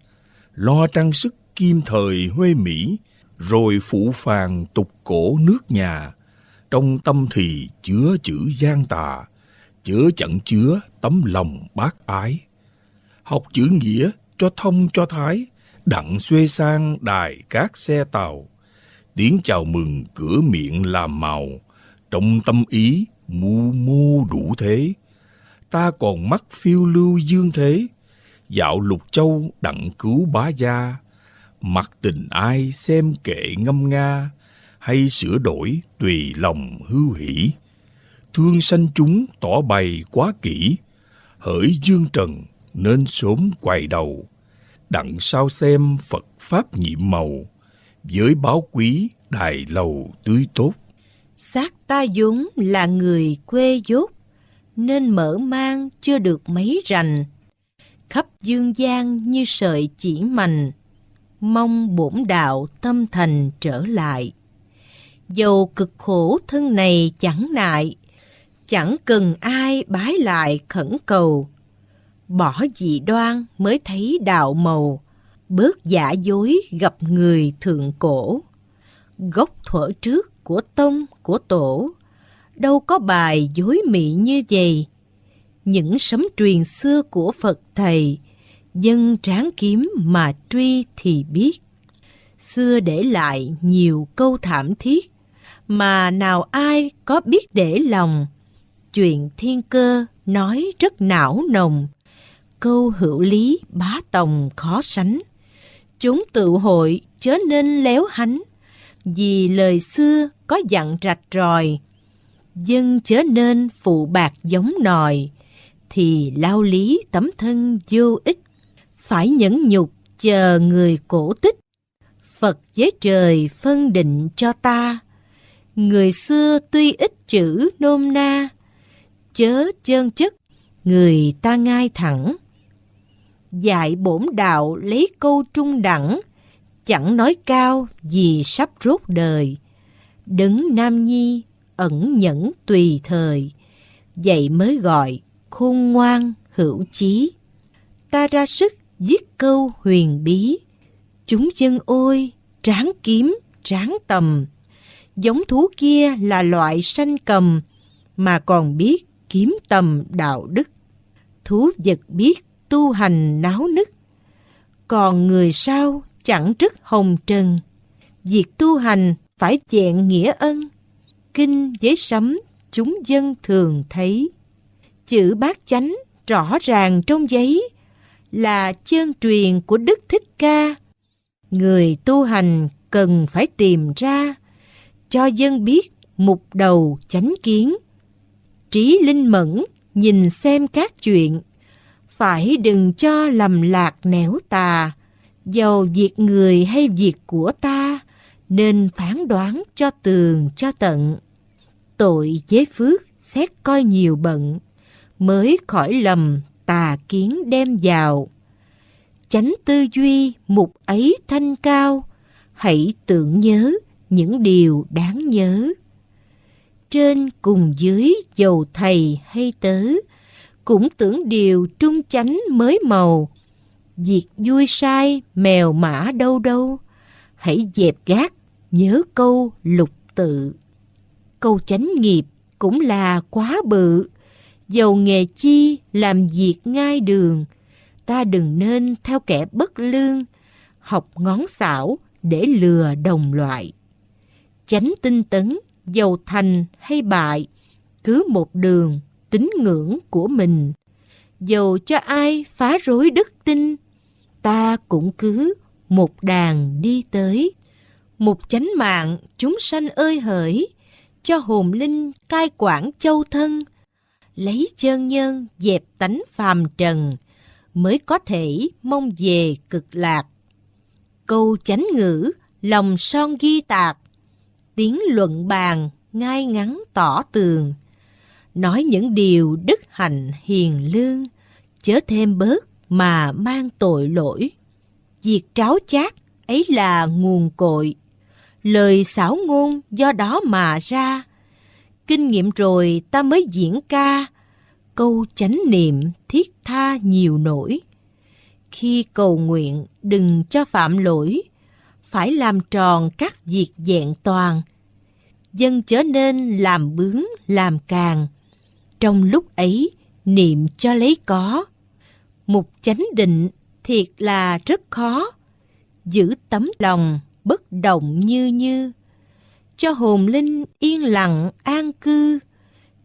lo trang sức kim thời huê mỹ, rồi phụ phàng tục cổ nước nhà, trong tâm thì chứa chữ gian tà, chớ chẳng chứa tấm lòng bác ái. Học chữ nghĩa cho thông cho thái, đặng xuê sang đài các xe tàu. Tiếng chào mừng cửa miệng làm màu, trong tâm ý mu mô đủ thế. Ta còn mắt phiêu lưu dương thế, dạo lục châu đặng cứu bá gia. Mặc tình ai xem kệ ngâm nga, hay sửa đổi tùy lòng hưu hỷ. Thương sanh chúng tỏ bày quá kỹ, hỡi dương trần nên sớm quay đầu. Đặng sao xem Phật Pháp nhiệm màu, với báo quý đài lầu tươi tốt. Xác ta vốn là người quê dốt, nên mở mang chưa được mấy rành. Khắp dương gian như sợi chỉ mành, mong bổn đạo tâm thành trở lại. Dầu cực khổ thân này chẳng nại, chẳng cần ai bái lại khẩn cầu. Bỏ dị đoan mới thấy đạo màu, bớt giả dối gặp người thượng cổ. Gốc thuở trước của tông của tổ, đâu có bài dối mị như vậy. Những sấm truyền xưa của Phật Thầy, dân tráng kiếm mà truy thì biết. Xưa để lại nhiều câu thảm thiết, mà nào ai có biết để lòng. Chuyện thiên cơ nói rất não nồng, câu hữu lý bá tòng khó sánh. Chúng tự hội chớ nên léo hánh, vì lời xưa có dặn rạch ròi. Dân chớ nên phụ bạc giống nòi, thì lao lý tấm thân vô ích. Phải nhẫn nhục chờ người cổ tích. Phật với trời phân định cho ta. Người xưa tuy ít chữ nôm na, chớ chơn chất, người ta ngay thẳng. Dạy bổn đạo lấy câu trung đẳng, chẳng nói cao vì sắp rốt đời. đứng Nam Nhi ẩn nhẫn tùy thời, vậy mới gọi khôn ngoan hữu chí. Ta ra sức viết câu huyền bí, chúng dân ôi tráng kiếm tráng tầm. Giống thú kia là loại sanh cầm, mà còn biết kiếm tầm đạo đức. Thú vật biết tu hành náo nức, còn người sao chẳng rất hồng trần. Việc tu hành phải chẹn nghĩa ân, kinh với sấm chúng dân thường thấy. Chữ bát chánh rõ ràng trong giấy là chân truyền của Đức Thích Ca. Người tu hành cần phải tìm ra cho dân biết mục đầu chánh kiến. Trí linh mẫn nhìn xem các chuyện, phải đừng cho lầm lạc nẻo tà, dầu việc người hay việc của ta, nên phán đoán cho tường cho tận. Tội chế phước xét coi nhiều bận, mới khỏi lầm tà kiến đem vào. Chánh tư duy mục ấy thanh cao, hãy tưởng nhớ những điều đáng nhớ. Trên cùng dưới dầu thầy hay tớ, cũng tưởng điều trung chánh mới màu. Việc vui sai mèo mã đâu đâu, hãy dẹp gác nhớ câu lục tự. Câu chánh nghiệp cũng là quá bự, dầu nghề chi làm việc ngay đường, ta đừng nên theo kẻ bất lương, học ngón xảo để lừa đồng loại. Chánh tinh tấn, dầu thành hay bại, cứ một đường tín ngưỡng của mình. Dầu cho ai phá rối đức tin, ta cũng cứ một đàn đi tới. Một chánh mạng chúng sanh ơi hỡi, cho hồn linh cai quản châu thân, lấy chân nhân dẹp tánh phàm trần, mới có thể mong về cực lạc. Câu chánh ngữ, lòng son ghi tạc, tiếng luận bàn, ngay ngắn tỏ tường. Nói những điều đức hạnh hiền lương, chớ thêm bớt mà mang tội lỗi. Việc tráo chát ấy là nguồn cội, lời xảo ngôn do đó mà ra. Kinh nghiệm rồi ta mới diễn ca, câu chánh niệm thiết tha nhiều nổi. Khi cầu nguyện đừng cho phạm lỗi, phải làm tròn các việc dạng toàn. Dân chớ nên làm bướng, làm càng. Trong lúc ấy, niệm cho lấy có. Mục chánh định thiệt là rất khó. Giữ tấm lòng bất động như như. Cho hồn linh yên lặng an cư,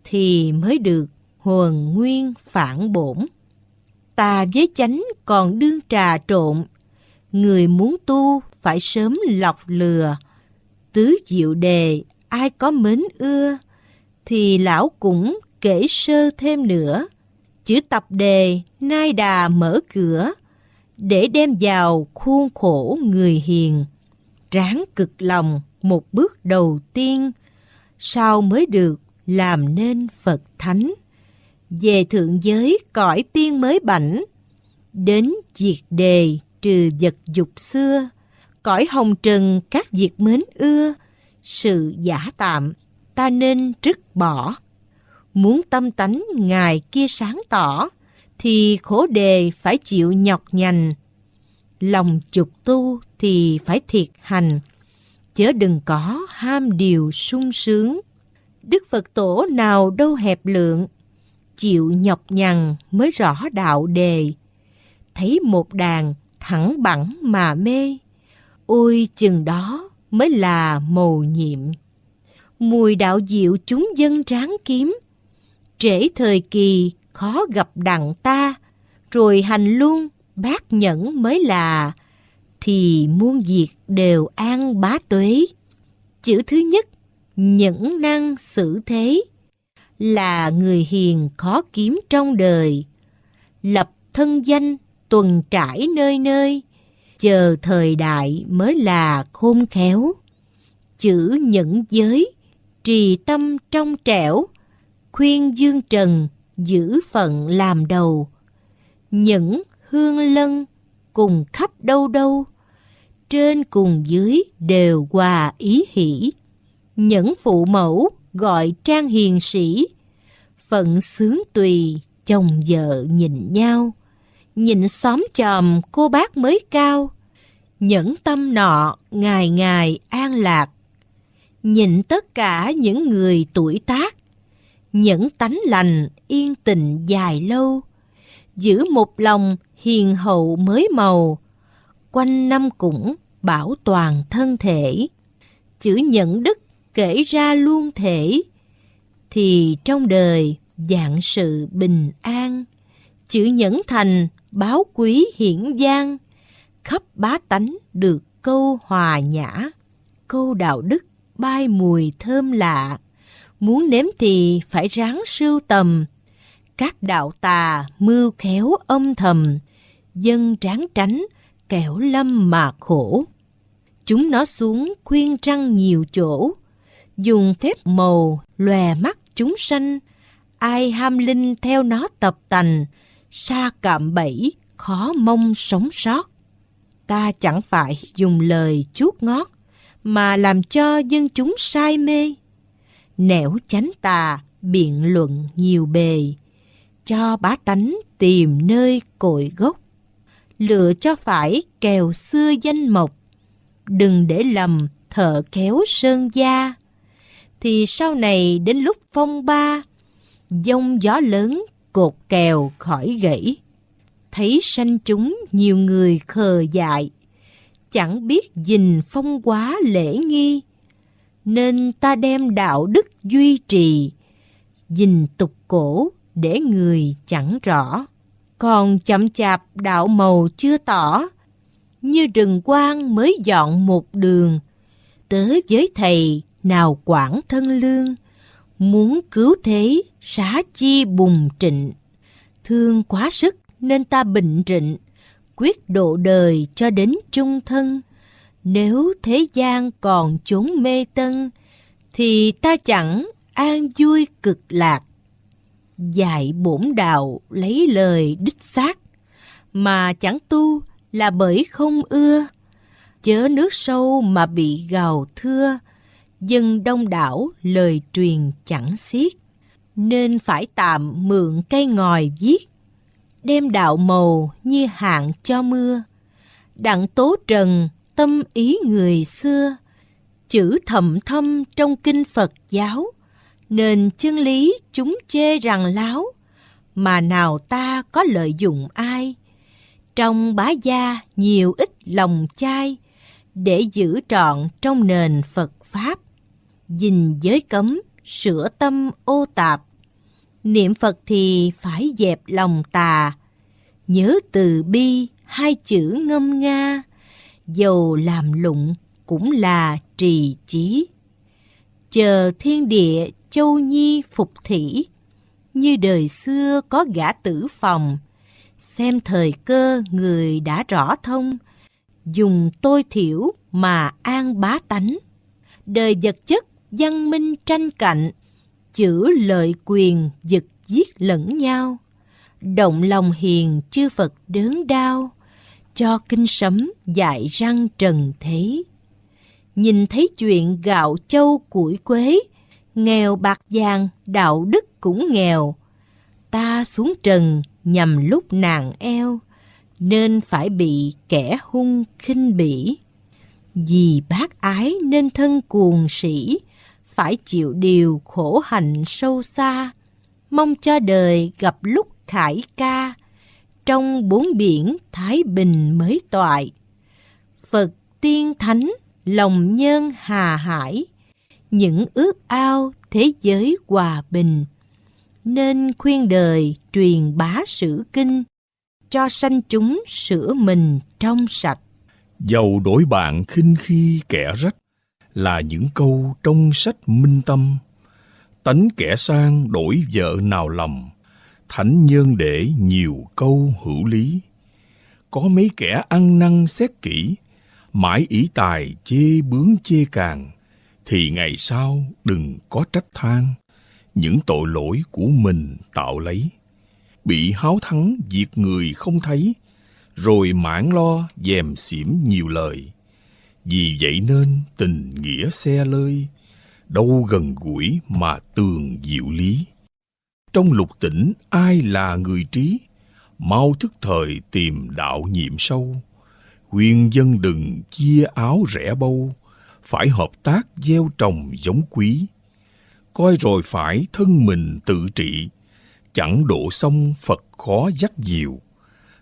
thì mới được hồn nguyên phản bổn. Tà với chánh còn đương trà trộn, người muốn tu phải sớm lọc lừa. Tứ diệu đề ai có mến ưa, thì lão cũng kể sơ thêm nữa. Chữ tập đề nai đà mở cửa, để đem vào khuôn khổ người hiền. Ráng cực lòng một bước đầu tiên, sau mới được làm nên Phật Thánh về thượng giới cõi tiên mới bảnh, đến diệt đề trừ vật dục xưa, cõi hồng trần các việc mến ưa, sự giả tạm ta nên trứt bỏ. Muốn tâm tánh ngài kia sáng tỏ, thì khổ đề phải chịu nhọc nhằn. Lòng trục tu thì phải thiệt hành, chớ đừng có ham điều sung sướng. Đức Phật tổ nào đâu hẹp lượng, chịu nhọc nhằn mới rõ đạo đề. Thấy một đàn thẳng bẳng mà mê, ôi chừng đó mới là mầu nhiệm. Mùi đạo diệu chúng dân tráng kiếm, trễ thời kỳ khó gặp đặng ta, rồi hành luôn bác nhẫn mới là, thì muôn việc đều an bá tuế. Chữ thứ nhất, nhẫn năng xử thế, là người hiền khó kiếm trong đời. Lập thân danh tuần trải nơi nơi, chờ thời đại mới là khôn khéo. Chữ nhẫn giới, trì tâm trong trẻo, khuyên dương trần, giữ phận làm đầu. những hương lân, cùng khắp đâu đâu, trên cùng dưới đều hòa ý hỷ. Những phụ mẫu gọi trang hiền sĩ, phận sướng tùy, chồng vợ nhìn nhau, nhìn xóm chòm cô bác mới cao, nhẫn tâm nọ ngày ngày an lạc, nhìn tất cả những người tuổi tác, nhẫn tánh lành yên tình dài lâu, giữ một lòng hiền hậu mới màu, quanh năm cũng bảo toàn thân thể. Chữ nhẫn đức kể ra luôn thể, thì trong đời dạng sự bình an. Chữ nhẫn thành báo quý hiển giang, khắp bá tánh được câu hòa nhã, câu đạo đức bay mùi thơm lạ. Muốn nếm thì phải ráng sưu tầm, các đạo tà mưu khéo âm thầm, dân tráng tránh, kẻo lâm mà khổ. Chúng nó xuống khuyên răng nhiều chỗ, dùng phép màu lòe mắt chúng sanh, ai ham linh theo nó tập tành, xa cạm bẫy, khó mong sống sót. Ta chẳng phải dùng lời chuốt ngót, mà làm cho dân chúng sai mê. Nẻo chánh tà, biện luận nhiều bề, cho bá tánh tìm nơi cội gốc. Lựa cho phải kèo xưa danh mộc, đừng để lầm thợ kéo sơn gia. Thì sau này đến lúc phong ba, dông gió lớn cột kèo khỏi gãy. Thấy sanh chúng nhiều người khờ dại, chẳng biết gìn phong quá lễ nghi, nên ta đem đạo đức duy trì, gìn tục cổ để người chẳng rõ. Còn chậm chạp đạo màu chưa tỏ, như rừng quang mới dọn một đường, tới với thầy nào quản thân lương, muốn cứu thế xá chi bùng trịnh. Thương quá sức nên ta bình trịnh, quyết độ đời cho đến chung thân. Nếu thế gian còn chốn mê tân, thì ta chẳng an vui cực lạc. Dạy bổn đạo lấy lời đích xác, mà chẳng tu là bởi không ưa. Chớ nước sâu mà bị gào thưa, dân đông đảo lời truyền chẳng xiết. Nên phải tạm mượn cây ngòi viết, đem đạo màu như hạn cho mưa. Đặng tố trần tâm ý người xưa, chữ thầm thâm trong kinh Phật giáo, nên chân lý chúng chê rằng láo, mà nào ta có lợi dụng ai. Trong bá gia nhiều ít lòng chai, để giữ trọn trong nền Phật Pháp, dình giới cấm, sửa tâm ô tạp. Niệm Phật thì phải dẹp lòng tà, nhớ từ bi hai chữ ngâm nga, dầu làm lụng cũng là trì chí. Chờ thiên địa châu nhi phục thủy, như đời xưa có gã tử phòng, xem thời cơ người đã rõ thông, dùng tôi thiểu mà an bá tánh. Đời vật chất văn minh tranh cạnh, chữ lợi quyền giật giết lẫn nhau. Động lòng hiền chư Phật đớn đau, cho kinh sấm dại răng trần thế. Nhìn thấy chuyện gạo châu củi quế, nghèo bạc vàng đạo đức cũng nghèo. Ta xuống trần nhằm lúc nàng eo, nên phải bị kẻ hung khinh bỉ. Vì bác ái nên thân cuồng sĩ, phải chịu điều khổ hạnh sâu xa, mong cho đời gặp lúc khải ca, trong bốn biển Thái Bình mới toại. Phật tiên thánh, lòng nhân hà hải, những ước ao thế giới hòa bình. Nên khuyên đời truyền bá sử kinh, cho sanh chúng sửa mình trong sạch. Dầu đổi bạn khinh khi kẻ rách là những câu trong sách minh tâm. Tánh kẻ sang đổi vợ nào lầm, thánh nhân để nhiều câu hữu lý. Có mấy kẻ ăn năn xét kỹ, mãi ý tài chê bướng chê càng, thì ngày sau đừng có trách than những tội lỗi của mình tạo lấy. Bị háo thắng diệt người không thấy, rồi mãn lo dèm xỉm nhiều lời. Vì vậy nên tình nghĩa xe lơi, đâu gần gũi mà tường diệu lý. Trong lục tỉnh ai là người trí, mau thức thời tìm đạo nhiệm sâu. Khuyên dân đừng chia áo rẻ bâu, phải hợp tác gieo trồng giống quý. Coi rồi phải thân mình tự trị, chẳng độ sông Phật khó dắt diều.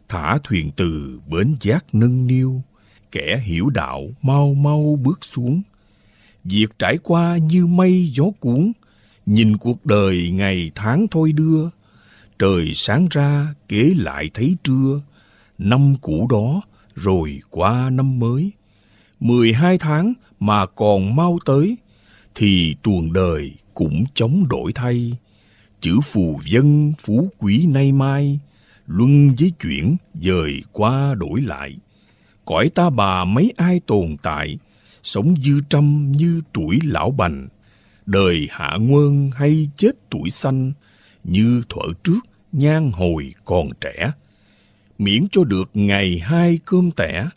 Thả thuyền từ bến giác nâng niu, kẻ hiểu đạo mau mau bước xuống. Việc trải qua như mây gió cuốn, nhìn cuộc đời ngày tháng thôi đưa. Trời sáng ra kế lại thấy trưa, năm cũ đó rồi qua năm mới. Mười hai tháng mà còn mau tới, thì tuồng đời cũng chống đổi thay. Chữ phù dân phú quý nay mai, luân với chuyển dời qua đổi lại. Cõi ta bà mấy ai tồn tại, sống dư trăm như tuổi lão bành. Đời hạ nguơn hay chết tuổi xanh, như thuở trước nhan hồi còn trẻ. Miễn cho được ngày hai cơm tẻ,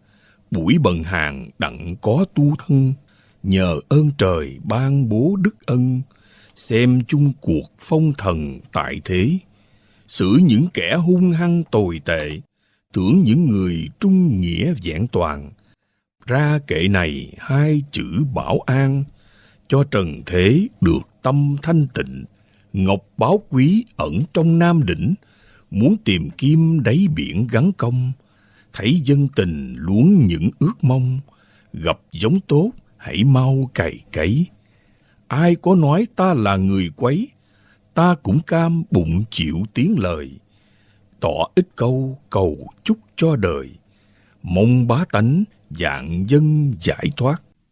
buổi bần hàng đặng có tu thân, nhờ ơn trời ban bố đức ân, xem chung cuộc phong thần tại thế, xử những kẻ hung hăng tồi tệ, tưởng những người trung nghĩa vẹn toàn. Ra kệ này hai chữ bảo an, cho trần thế được tâm thanh tịnh, ngọc báo quý ẩn trong nam đỉnh, muốn tìm kim đáy biển gắn công, thấy dân tình luống những ước mong, gặp giống tốt hãy mau cày cấy. Ai có nói ta là người quấy, ta cũng cam bụng chịu tiếng lời. Tỏ ít câu cầu chúc cho đời, mong bá tánh dạng dân giải thoát.